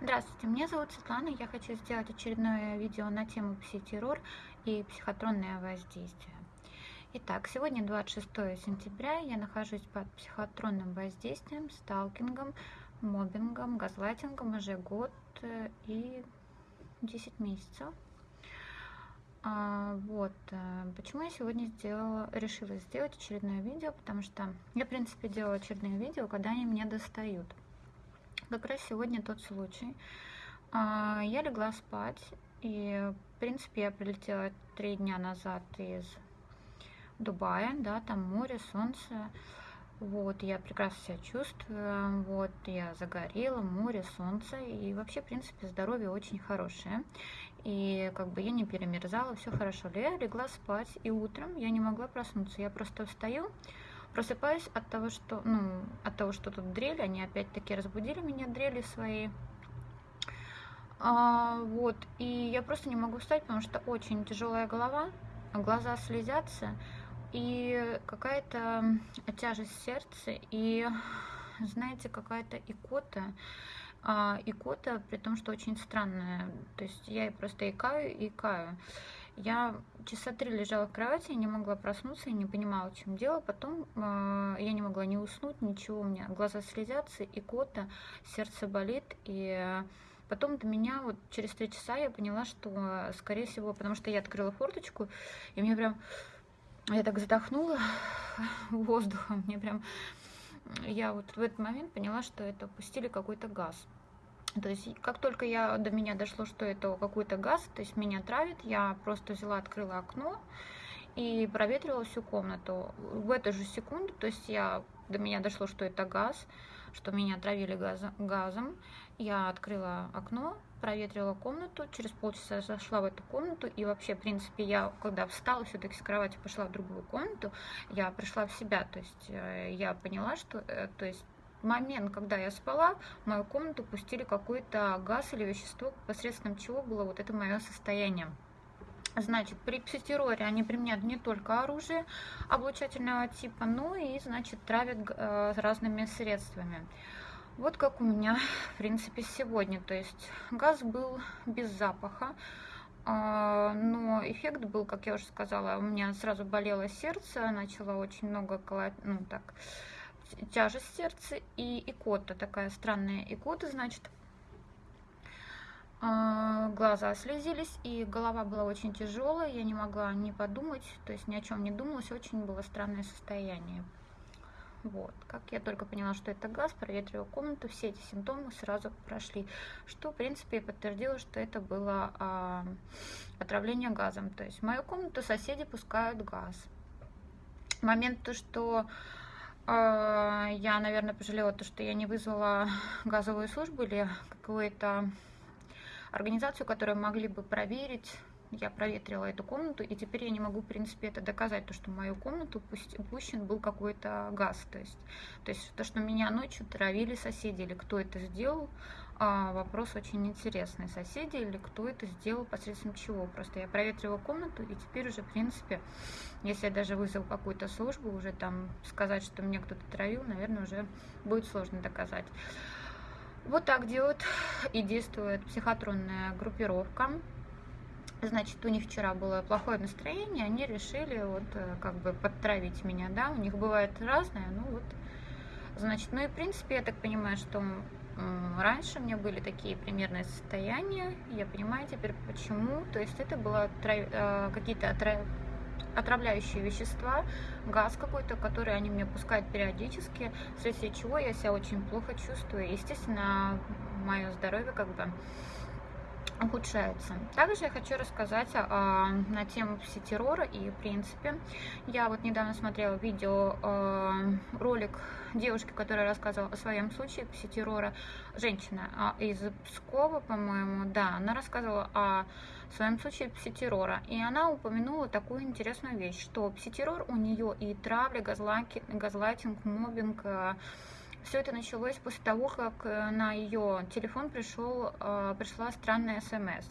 Здравствуйте, меня зовут Светлана. Я хочу сделать очередное видео на тему психотеррор и психотронное воздействие. Итак, сегодня 26 сентября. Я нахожусь под психотронным воздействием, сталкингом, мобингом, газлайтингом уже год э, и 10 месяцев. А, вот, э, почему я сегодня сделала, решила сделать очередное видео, потому что я, в принципе, делала очередные видео, когда они меня достают как раз сегодня тот случай. А, я легла спать, и, в принципе, я прилетела три дня назад из Дубая, да, там море, солнце, вот, я прекрасно себя чувствую, вот, я загорела, море, солнце, и вообще, в принципе, здоровье очень хорошее, и как бы я не перемерзала, все хорошо, я легла спать, и утром я не могла проснуться, я просто встаю, Просыпаюсь от того, что, ну, от того, что тут дрели, они опять-таки разбудили меня дрели свои. А, вот, и я просто не могу встать, потому что очень тяжелая голова, глаза слезятся, и какая-то тяжесть в сердце, и, знаете, какая-то икота, а, икота, при том, что очень странная, то есть я просто икаю икаю. Я часа три лежала в кровати, не могла проснуться и не понимала, в чем дело. Потом э, я не могла не уснуть, ничего, у меня глаза слезятся, и кота, сердце болит. И потом до меня вот через три часа я поняла, что, скорее всего, потому что я открыла форточку, и мне прям, я так задохнула воздухом, мне прям, я вот в этот момент поняла, что это пустили какой-то газ. То есть, как только я, до меня дошло, что это какой-то газ, то есть меня травит, я просто взяла, открыла окно и проветрила всю комнату. В эту же секунду, то есть я, до меня дошло, что это газ, что меня отравили газом, газом. Я открыла окно, проветрила комнату, через полчаса зашла в эту комнату, и вообще, в принципе, я, когда встала все-таки с кровати, пошла в другую комнату, я пришла в себя, то есть э, я поняла, что, э, то есть момент, когда я спала, в мою комнату пустили какой-то газ или вещество, посредством чего было вот это мое состояние. Значит, при психотерроре они применяют не только оружие облучательного типа, но и, значит, травят э, разными средствами. Вот как у меня, в принципе, сегодня. То есть газ был без запаха, э, но эффект был, как я уже сказала, у меня сразу болело сердце, начало очень много колоть, ну так, тяжесть в сердце и икота, такая странная икота, значит, а, глаза слезились, и голова была очень тяжелая, я не могла не подумать, то есть ни о чем не думалось, очень было странное состояние. Вот, как я только поняла, что это газ, проветрила комнату, все эти симптомы сразу прошли, что, в принципе, подтвердило, что это было а, отравление газом. То есть в мою комнату соседи пускают газ. Момент то, что я, наверное, пожалела то, что я не вызвала газовую службу или какую-то организацию, которую могли бы проверить. Я проветрила эту комнату, и теперь я не могу, в принципе, это доказать, то, что в мою комнату пущен был какой-то газ. То есть, то есть то, что меня ночью травили соседи, или кто это сделал, а, вопрос очень интересный. Соседи или кто это сделал, посредством чего. Просто я проветривала комнату, и теперь уже, в принципе, если я даже вызову какую-то службу, уже там сказать, что меня кто-то травил, наверное, уже будет сложно доказать. Вот так делают и действует психотронная группировка. Значит, у них вчера было плохое настроение, они решили вот э, как бы подтравить меня, да, у них бывает разное, ну вот, значит, ну и в принципе, я так понимаю, что раньше у меня были такие примерные состояния, я понимаю теперь почему, то есть это было э, какие-то отравляющие вещества, газ какой-то, который они мне пускают периодически, вследствие чего я себя очень плохо чувствую. Естественно, мое здоровье как бы ухудшается. Также я хочу рассказать а, на тему психотеррора и в принципе. Я вот недавно смотрела видео, а, ролик девушки, которая рассказывала о своем случае психотеррора. Женщина а, из Пскова, по-моему, да, она рассказывала о своем случае психотеррора. И она упомянула такую интересную вещь, что психотеррор у нее и травля, газлайтинг, мобинг, а, все это началось после того, как э, на ее телефон пришел, э, пришла странная смс.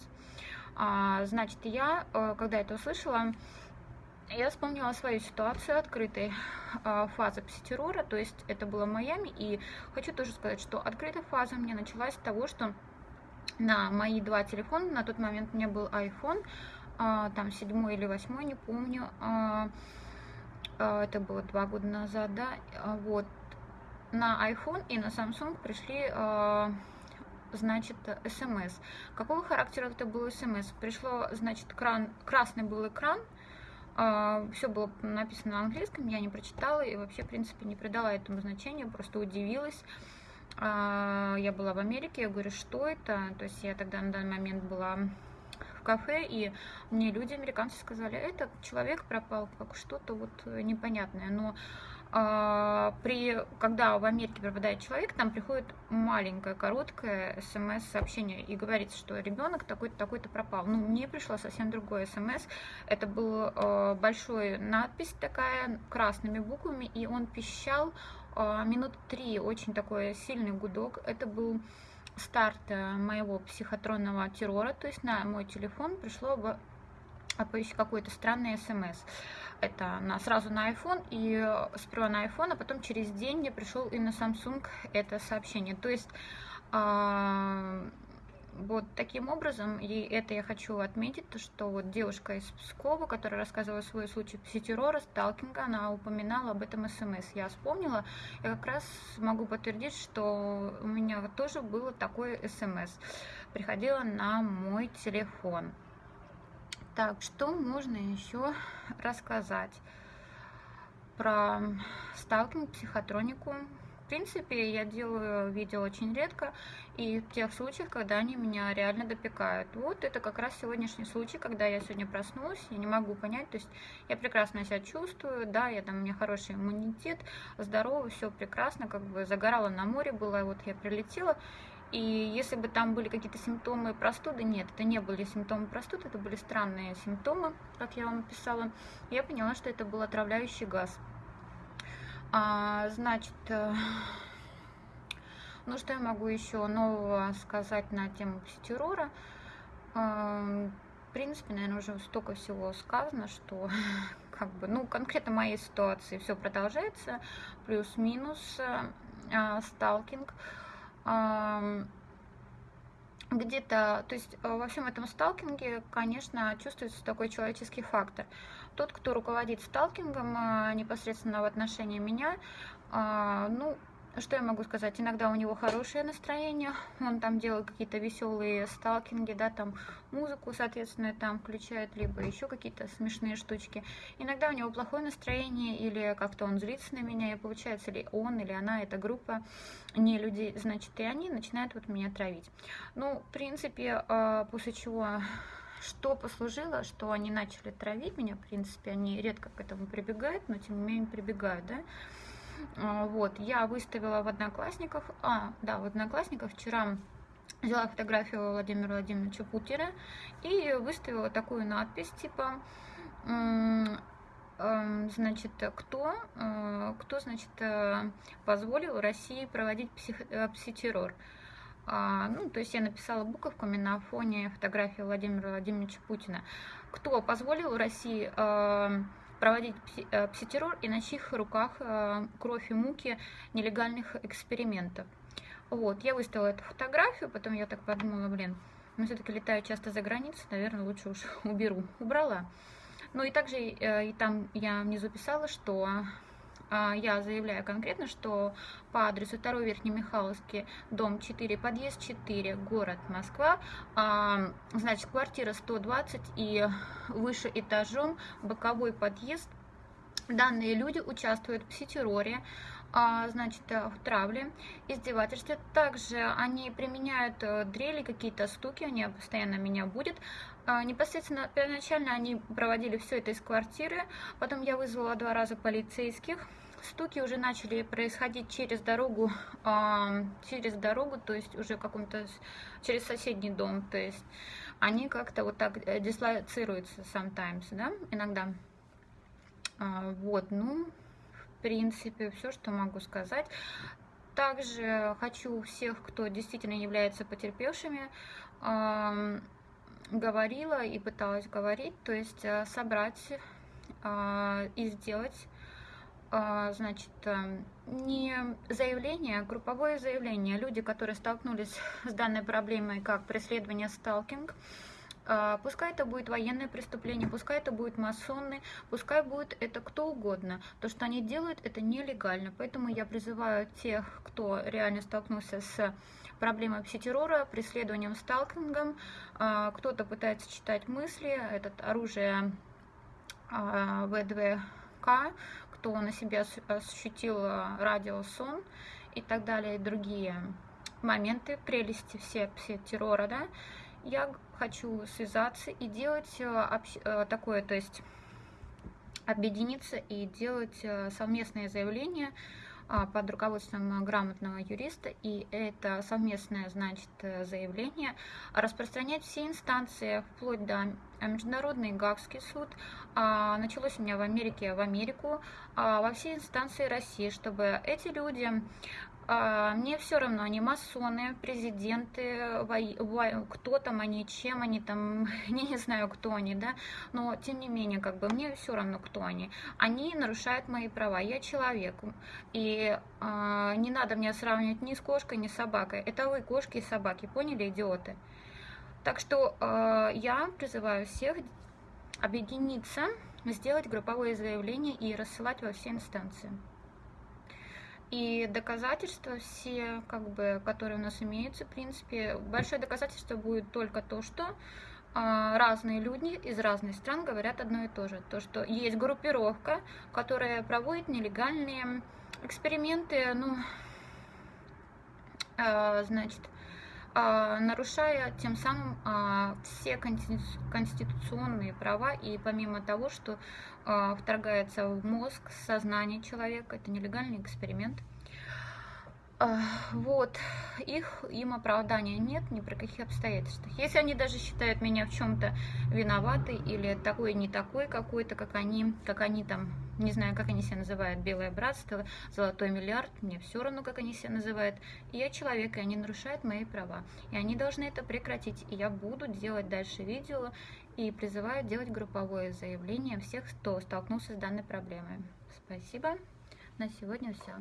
А, значит, я, э, когда это услышала, я вспомнила свою ситуацию открытой фазы психотеррора, то есть это было Майами, и хочу тоже сказать, что открытая фаза мне началась с того, что на мои два телефона. На тот момент у меня был iPhone, а, там седьмой или восьмой, не помню. А, а, это было два года назад, да. Вот. На iPhone и на Samsung пришли значит, смс. Какого характера это был смс? Пришло, значит, кран, красный был экран, все было написано на английском, я не прочитала и вообще, в принципе, не придала этому значения, просто удивилась. А, я была в Америке, я говорю, что это? То есть я тогда на данный момент была в кафе, и мне люди, американцы, сказали, это человек пропал, как что-то вот непонятное. Но при, когда в Америке пропадает человек, там приходит маленькое, короткое смс-сообщение и говорится, что ребенок такой-то, такой-то пропал. Ну, мне пришло совсем другое смс. Это был э, большой надпись такая, красными буквами, и он пищал а, минут три, очень такой сильный гудок. Это был старт э, моего психотронного террора, то есть на мой телефон пришло какой-то странный смс. Это на, сразу на iPhone, и сперва на iPhone, а потом через день мне пришел и на Samsung это сообщение. То есть э, вот таким образом, и это я хочу отметить, то, что вот девушка из Пскова, которая рассказывала свой случай психотеррора, сталкинга, она упоминала об этом смс. Я вспомнила, я как раз могу подтвердить, что у меня тоже было такое смс. Приходило на мой телефон. Так, что можно еще рассказать про сталкинг, психотронику? В принципе, я делаю видео очень редко, и в тех случаях, когда они меня реально допекают. Вот это как раз сегодняшний случай, когда я сегодня проснулась, я не могу понять, то есть я прекрасно себя чувствую, да, я там, у меня хороший иммунитет, здоровый, все прекрасно, как бы загорала на море была, вот я прилетела, и если бы там были какие-то симптомы простуды, нет, это не были симптомы простуды, это были странные симптомы, как я вам писала. Я поняла, что это был отравляющий газ. А, значит, э, ну что я могу еще нового сказать на тему психотеррора? А, в принципе, наверное, уже столько всего сказано, что как бы, ну, конкретно моей ситуации все продолжается, плюс-минус а, сталкинг. А, где-то, то есть э, во всем этом сталкинге, конечно, чувствуется такой человеческий фактор. Тот, кто руководит сталкингом э, непосредственно в отношении меня, а, ну, что я могу сказать? Иногда у него хорошее настроение, он там делает какие-то веселые сталкинги, да, там музыку, соответственно, там включает, либо еще какие-то смешные штучки. Иногда у него плохое настроение, или как-то он злится на меня, и получается, ли он, или она, эта группа не людей, значит, и они начинают вот меня травить. Ну, в принципе, а, после чего что послужило, что они начали травить меня, в принципе, они редко к этому прибегают, но тем не менее прибегают, да, вот, я выставила в Одноклассниках, а, да, в Одноклассниках вчера взяла фотографию Владимира Владимировича Путера и выставила такую надпись, типа, значит, кто, э, кто, значит, э, позволил России проводить псих, э, психотеррор. А, ну, то есть я написала буковками на фоне фотографии Владимира Владимировича Путина. Кто позволил России проводить э, пситеррор и на чьих руках э, кровь и муки нелегальных экспериментов. Вот, я выставила эту фотографию, потом я так подумала, блин, ну все-таки летаю часто за границу, наверное, лучше уж уберу. Убрала. Ну и также э, и там я внизу писала, что я заявляю конкретно, что по адресу 2 Верхнемихайловский, дом 4, подъезд 4, город Москва, а, значит, квартира 120 и выше этажом, боковой подъезд. Данные люди участвуют в пситерроре, а, значит, в травле, издевательстве. Также они применяют э, дрели, какие-то стуки, они постоянно меня будут. Непосредственно, первоначально они проводили все это из квартиры, потом я вызвала два раза полицейских, стуки уже начали происходить через дорогу, э, через дорогу, то есть уже каком-то через соседний дом, то есть они как-то вот так э, дислоцируются sometimes, да, иногда. Э, вот, ну, принципе, все, что могу сказать. Также хочу всех, кто действительно является потерпевшими, э, говорила и пыталась говорить, то есть э, собрать э, и сделать а, значит, эм, не заявление, а групповое заявление. Люди, которые столкнулись с данной проблемой, как преследование сталкинг, а, пускай это будет военное преступление, пускай это будет масонный, пускай будет это кто угодно. То, что они делают, это нелегально. Поэтому я призываю тех, кто реально столкнулся с проблемой пситеррора, преследованием сталкингом, кто-то пытается читать мысли, это оружие ВДВК, кто на себя ощутил радиосон и так далее, и другие моменты, прелести все, все террора, да, я хочу связаться и делать э, э, такое, то есть объединиться и делать совместное заявление а, под руководством грамотного юриста, и это совместное, значит, заявление. Распространять все инстанции, вплоть до Международный Гагский суд, а, началось у меня в Америке, в Америку, а, во все инстанции России, чтобы эти люди а, мне все равно, они масоны, президенты, кто там они, чем они там, я не знаю, кто они, да, но тем не менее, как бы мне все равно, кто они. Они нарушают мои права, я человек, и э, не надо мне сравнивать ни с кошкой, ни с собакой. Это вы, кошки и собаки, поняли, идиоты? Так что э, я призываю всех объединиться, сделать групповое заявление и рассылать во все инстанции. И доказательства все, как бы, которые у нас имеются, в принципе, большое доказательство будет только то, что а, разные люди из разных стран говорят одно и то же. То, что есть группировка, которая проводит нелегальные эксперименты, ну, а, значит, нарушая тем самым все конституционные права и помимо того, что вторгается в мозг, сознание человека, это нелегальный эксперимент. Вот, их, им оправдания нет ни при каких обстоятельствах. Если они даже считают меня в чем-то виноватой или такой не такой какой-то, как они, как они там, не знаю, как они себя называют, белое братство, золотой миллиард, мне все равно, как они себя называют. Я человек, и они нарушают мои права. И они должны это прекратить. И я буду делать дальше видео и призываю делать групповое заявление всех, кто столкнулся с данной проблемой. Спасибо. На сегодня все.